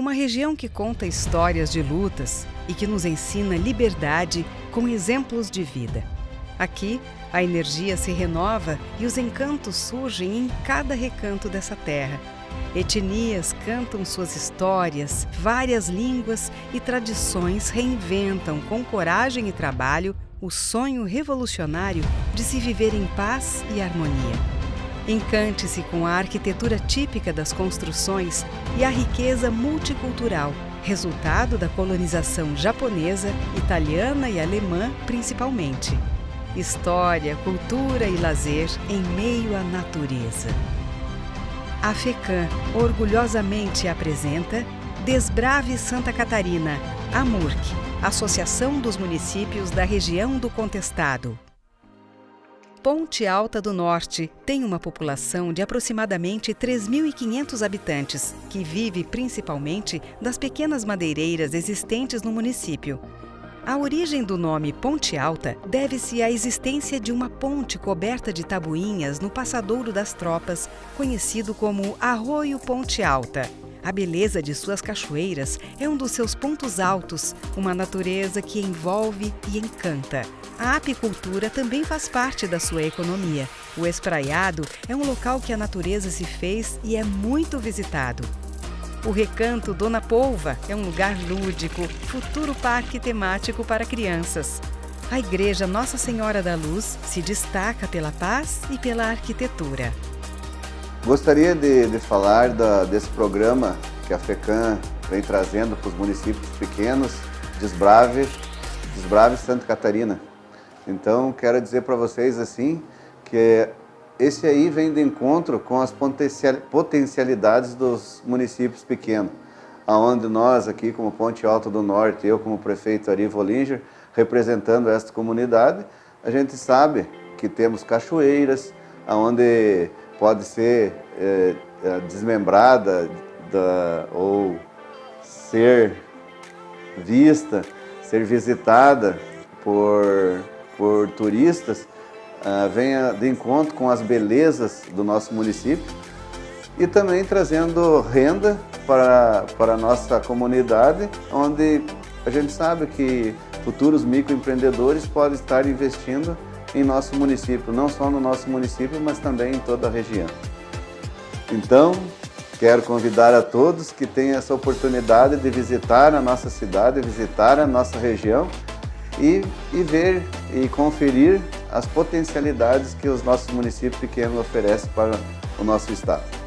uma região que conta histórias de lutas e que nos ensina liberdade com exemplos de vida. Aqui, a energia se renova e os encantos surgem em cada recanto dessa terra. Etnias cantam suas histórias, várias línguas e tradições reinventam com coragem e trabalho o sonho revolucionário de se viver em paz e harmonia. Encante-se com a arquitetura típica das construções e a riqueza multicultural, resultado da colonização japonesa, italiana e alemã principalmente. História, cultura e lazer em meio à natureza. A FECAM orgulhosamente apresenta Desbrave Santa Catarina, AMURC, Associação dos Municípios da Região do Contestado. Ponte Alta do Norte tem uma população de aproximadamente 3.500 habitantes, que vive principalmente das pequenas madeireiras existentes no município. A origem do nome Ponte Alta deve-se à existência de uma ponte coberta de tabuinhas no passadouro das tropas, conhecido como Arroio Ponte Alta. A beleza de suas cachoeiras é um dos seus pontos altos, uma natureza que envolve e encanta. A apicultura também faz parte da sua economia. O espraiado é um local que a natureza se fez e é muito visitado. O Recanto Dona Polva é um lugar lúdico, futuro parque temático para crianças. A Igreja Nossa Senhora da Luz se destaca pela paz e pela arquitetura. Gostaria de, de falar da, desse programa que a FECAM vem trazendo para os municípios pequenos, Desbrave, Desbrave Santa Catarina. Então, quero dizer para vocês assim, que esse aí vem de encontro com as potencialidades dos municípios pequenos, aonde nós aqui como Ponte Alta do Norte, eu como prefeito Ari Volinger, representando esta comunidade, a gente sabe que temos cachoeiras, aonde pode ser é, é, desmembrada da, ou ser vista, ser visitada por, por turistas, uh, venha de encontro com as belezas do nosso município e também trazendo renda para, para a nossa comunidade, onde a gente sabe que futuros microempreendedores podem estar investindo em nosso município, não só no nosso município, mas também em toda a região. Então, quero convidar a todos que tenham essa oportunidade de visitar a nossa cidade, visitar a nossa região e, e ver e conferir as potencialidades que os nossos municípios pequenos oferecem para o nosso estado.